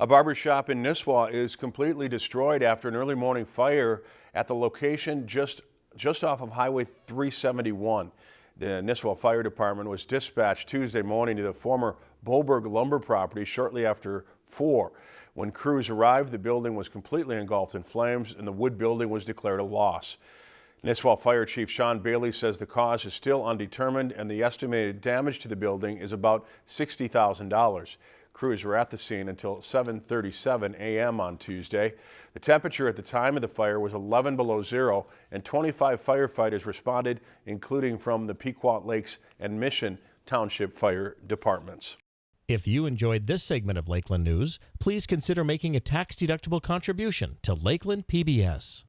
A barber shop in Nisswa is completely destroyed after an early morning fire at the location just, just off of Highway 371. The Nisswa Fire Department was dispatched Tuesday morning to the former Boberg lumber property shortly after 4. When crews arrived, the building was completely engulfed in flames and the wood building was declared a loss. Nisswa Fire Chief Sean Bailey says the cause is still undetermined and the estimated damage to the building is about $60,000. Crews were at the scene until 7.37 a.m. on Tuesday. The temperature at the time of the fire was 11 below zero and 25 firefighters responded, including from the Pequot Lakes and Mission Township Fire Departments. If you enjoyed this segment of Lakeland News, please consider making a tax-deductible contribution to Lakeland PBS.